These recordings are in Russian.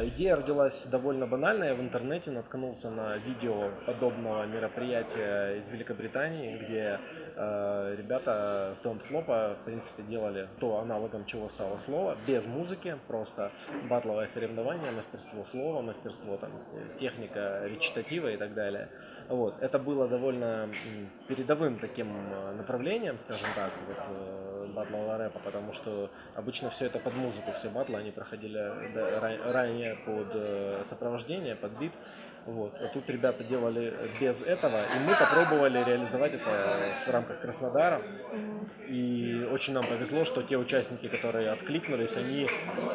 Э, идея родилась довольно банально. Я в интернете наткнулся на видео подобного мероприятия из Великобритании, где э, ребята с Don't Flop, в принципе, делали то аналогом чего стало слово, без музыки, просто батловое соревнование, мастерство слова, мастерство там, техника речитатива и так далее. Вот. Это было довольно передовым таким э, направлением, скажем так, вот, э, батлового рэпа, потому что обычно все это под музыку, все батлы, они проходили ранее под э, сопровождение, под бит. Вот. А тут ребята делали без этого, и мы попробовали реализовать это в рамках Краснодара. И очень нам повезло, что те участники, которые откликнулись, они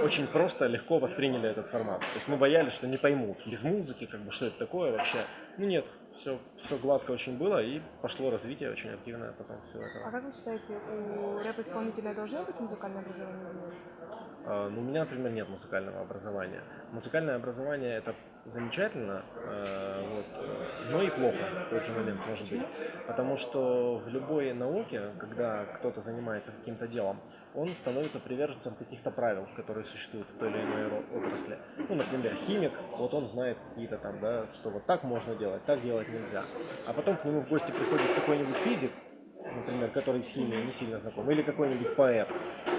очень просто, легко восприняли этот формат. То есть мы боялись, что не поймут без музыки, как бы, что это такое вообще. Ну нет, все, все гладко очень было, и пошло развитие очень активное потом все это. А как вы считаете, у рэп-исполнителя должно быть музыкальное образование? А, ну, у меня, например, нет музыкального образования. Музыкальное образование это замечательно, э, вот, но и плохо в тот же момент может быть. Потому что в любой науке, когда кто-то занимается каким-то делом, он становится приверженцем каких-то правил, которые существуют в той или иной отрасли. Ну, например, химик, вот он знает какие-то там, да, что вот так можно делать, так делать нельзя. А потом к нему в гости приходит какой-нибудь физик, например, который с химией не сильно знаком, или какой-нибудь поэт,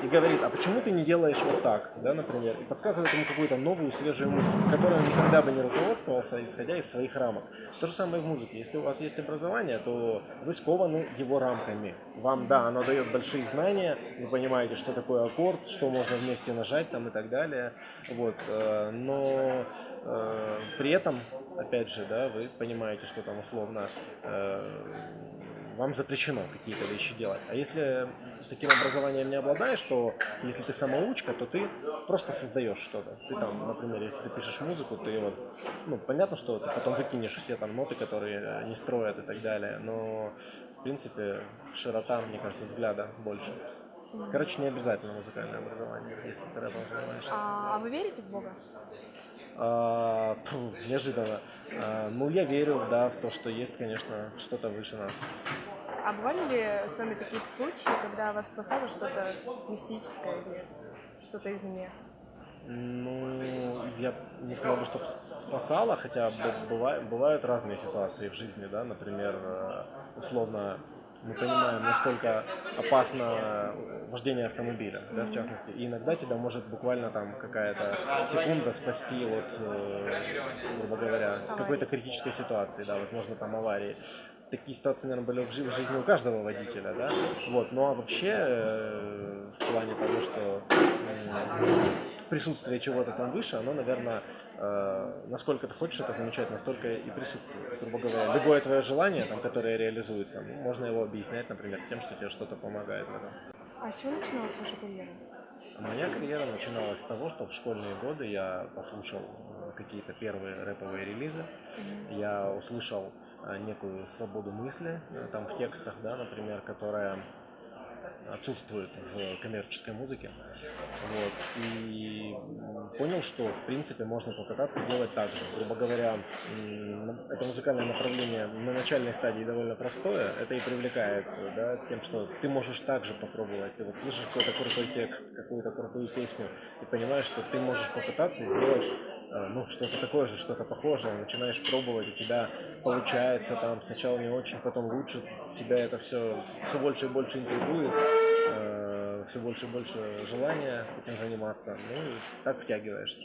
и говорит, а почему ты не делаешь вот так, да, например, и подсказывает ему какую-то новую, свежую мысль, которой он никогда бы не руководствовался, исходя из своих рамок. То же самое в музыке. Если у вас есть образование, то вы скованы его рамками. Вам, да, оно дает большие знания, вы понимаете, что такое аккорд, что можно вместе нажать там и так далее, вот, э, но э, при этом, опять же, да, вы понимаете, что там условно э, вам запрещено какие-то вещи делать. А если таким образованием не обладаешь, то если ты самоучка, то ты просто создаешь что-то. Ты там, например, если ты пишешь музыку, ты вот, ну, понятно, что ты потом выкинешь все там ноты, которые не строят и так далее, но, в принципе, широта, мне кажется, взгляда больше. Короче, не обязательно музыкальное образование, если ты рэпом занимаешься. А вы верите в Бога? А, фу, неожиданно. А, ну, я верю, да, в то, что есть, конечно, что-то выше нас. А бывали ли с вами такие случаи, когда вас спасало что-то мистическое или что-то извне? Ну, я не сказал бы, что спасало, хотя бывают, бывают разные ситуации в жизни, да, например, э, условно мы понимаем, насколько опасно вождение автомобиля, да, в частности. И иногда тебя может буквально там какая-то секунда спасти от, э, грубо говоря, какой-то критической ситуации, да, возможно, там аварии. Такие ситуации, наверное, были в жизни у каждого водителя, да. Вот, ну а вообще, э, в плане того, что присутствие чего-то там выше, оно, наверное, э, насколько ты хочешь это замечать, настолько и присутствует. Грубо говоря, любое твое желание, там, которое реализуется, ну, можно его объяснять, например, тем, что тебе что-то помогает в этом. А с чего начиналась ваша карьера? Моя карьера начиналась с того, что в школьные годы я послушал какие-то первые рэповые релизы. Mm-hmm. Я услышал э, некую свободу мысли э, там в текстах, да, например, которая отсутствует в коммерческой музыке. Вот. И понял, что в принципе можно попытаться делать так же. Грубо говоря, это музыкальное направление на начальной стадии довольно простое. Это и привлекает да, тем, что ты можешь также попробовать. Ты вот слышишь какой-то крутой текст, какую-то крутую песню, и понимаешь, что ты можешь попытаться сделать Э, ну, что-то такое же, что-то похожее, начинаешь пробовать, у тебя получается там сначала не очень, потом лучше, тебя это все, все больше и больше интригует, все больше и больше желания этим заниматься, ну и так втягиваешься.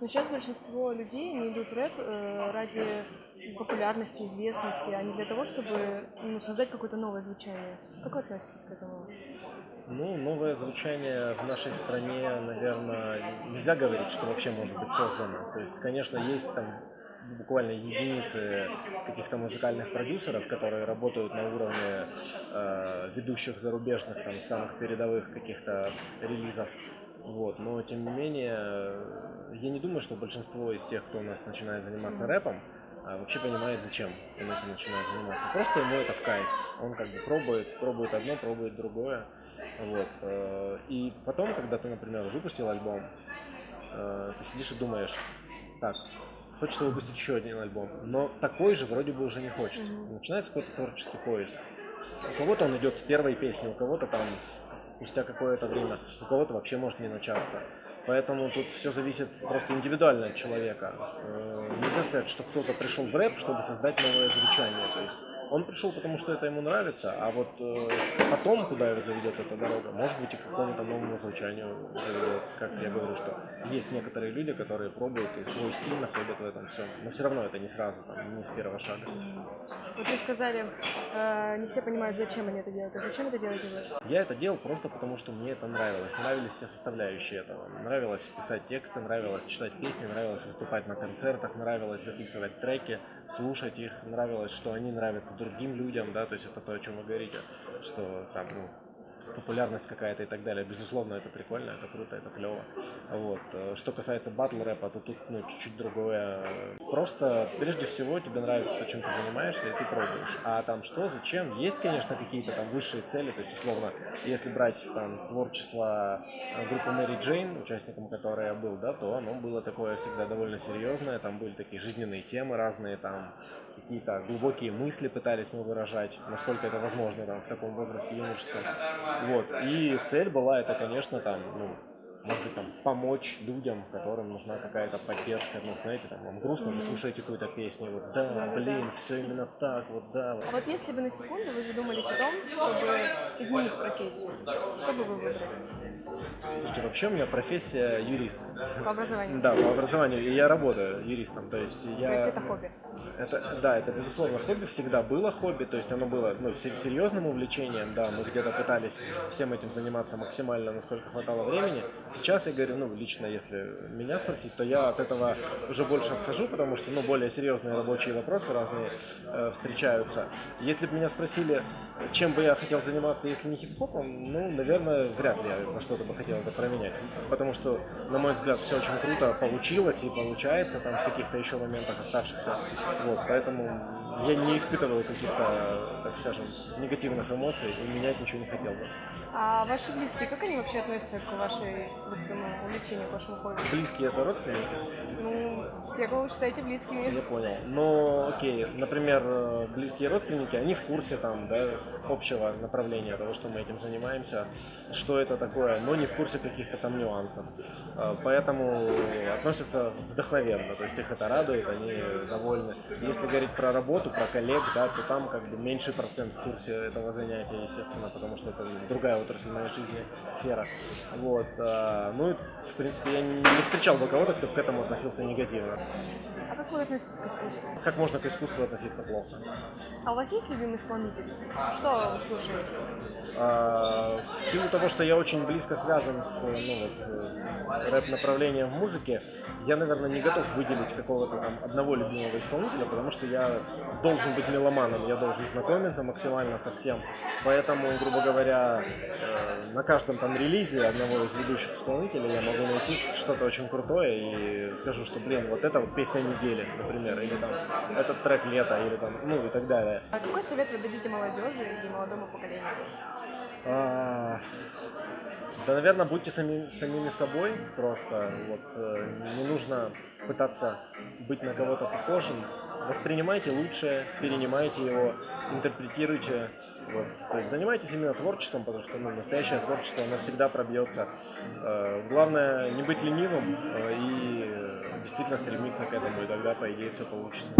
Но сейчас большинство людей не идут рэп э, ради популярности, известности, а не для того, чтобы ну, создать какое-то новое звучание. Как вы относитесь к этому? Ну, новое звучание в нашей стране, наверное, нельзя говорить, что вообще может быть создано. То есть, конечно, есть там буквально единицы каких-то музыкальных продюсеров, которые работают на уровне э, ведущих зарубежных, там, самых передовых каких-то релизов. Вот. Но, тем не менее, я не думаю, что большинство из тех, кто у нас начинает заниматься рэпом, а вообще понимает, зачем он этим начинает заниматься. Просто ему это в кайф. Он как бы пробует, пробует одно, пробует другое. Вот. Э, и потом, когда ты, например, выпустил альбом, э, ты сидишь и думаешь, так, хочется выпустить еще один альбом, но такой же вроде бы уже не хочется. Начинается какой-то творческий поиск. У кого-то он идет с первой песни, у кого-то там с, спустя какое-то время, у кого-то вообще может не начаться. Поэтому тут все зависит просто индивидуально от человека. Э, нельзя сказать, что кто-то пришел в рэп, чтобы создать новое звучание. То есть он пришел, потому что это ему нравится, а вот э, потом, куда его заведет эта дорога, может быть и к какому-то новому звучанию заведет. Как я говорю, что есть некоторые люди, которые пробуют и свой стиль находят в этом всем. Но все равно это не сразу, там, не с первого шага. Вот вы сказали, э, не все понимают, зачем они это делают. А зачем это делаете вы? Я это делал просто потому, что мне это нравилось. Нравились все составляющие этого. Нравилось писать тексты, нравилось читать песни, нравилось выступать на концертах, нравилось записывать треки, слушать их, нравилось, что они нравятся другим людям, да, то есть это то, о чем вы говорите, что там, ну, популярность какая-то и так далее. Безусловно, это прикольно, это круто, это клево. Вот. Что касается батл рэпа, то тут ну, чуть-чуть другое. Просто прежде всего тебе нравится то, чем ты занимаешься, и ты пробуешь. А там что, зачем? Есть, конечно, какие-то там высшие цели. То есть, условно, если брать там творчество группы Мэри Джейн, участником которой я был, да, то оно было такое всегда довольно серьезное. Там были такие жизненные темы разные, там какие-то глубокие мысли пытались мы выражать, насколько это возможно там, в таком возрасте юношеском. Вот. И цель была это, конечно, там, ну, может быть, там, помочь людям, которым нужна какая-то поддержка. Ну, знаете, там, вам грустно, вы слушаете какую-то песню, вот, да, блин, все именно так, вот, да. А вот если бы на секунду вы задумались о том, чтобы изменить профессию, что бы вы выбрали? Слушайте, вообще у меня профессия юрист. По образованию? Да, по образованию. И я работаю юристом. То есть, я... то есть это хобби? Это, да, это безусловно хобби, всегда было хобби, то есть оно было ну, серьезным увлечением, да, мы где-то пытались всем этим заниматься максимально, насколько хватало времени. Сейчас я говорю, ну, лично, если меня спросить, то я от этого уже больше отхожу, потому что, ну, более серьезные рабочие вопросы разные э, встречаются. Если бы меня спросили, чем бы я хотел заниматься, если не хип-хопом, ну, наверное, вряд ли я на что-то бы хотел это променять, потому что, на мой взгляд, все очень круто получилось и получается там в каких-то еще моментах оставшихся. Вот, поэтому я не испытываю каких-то, так скажем, негативных эмоций и менять ничего не хотел бы. А ваши близкие, как они вообще относятся к вашей вот, этому увлечению, к вашему хобби? Близкие это родственники? Ну, все, кого вы считаете близкими. Я понял. Но, окей, например, близкие родственники, они в курсе там, да, общего направления того, что мы этим занимаемся, что это такое, но не в курсе каких-то там нюансов. А, поэтому относятся вдохновенно, то есть их это радует, они довольны. Если говорить про работу, про коллег, да, то там как бы меньший процент в курсе этого занятия, естественно, потому что это другая отрасль моей жизни, сфера. Вот. А, ну, в принципе, я не встречал бы кого-то, кто к этому относился негативно. А как вы относитесь к искусству? Как можно к искусству относиться плохо? А у вас есть любимый исполнитель? Что вы слушаете? А, в силу того, что я очень близко связан с ну, вот, э, рэп-направлением в музыке, я, наверное, не готов выделить какого-то там одного любимого исполнителя, потому что я должен быть меломаном, я должен знакомиться максимально со всем. Поэтому, грубо говоря, э, на каждом там релизе одного из ведущих исполнителей я могу найти что-то очень крутое и скажу, что, блин, вот это вот песня недели, например, или там этот трек лета, или там, ну и так далее. А какой совет вы дадите молодежи и молодому поколению? А, да, наверное, будьте сами, самими собой просто. Вот, э, не нужно пытаться быть на кого-то похожим. Воспринимайте лучшее, перенимайте его, интерпретируйте. Вот. То есть занимайтесь именно творчеством, потому что ну, настоящее творчество, оно всегда пробьется. Э, главное не быть ленивым э, и действительно стремиться к этому, и тогда, по идее, все получится.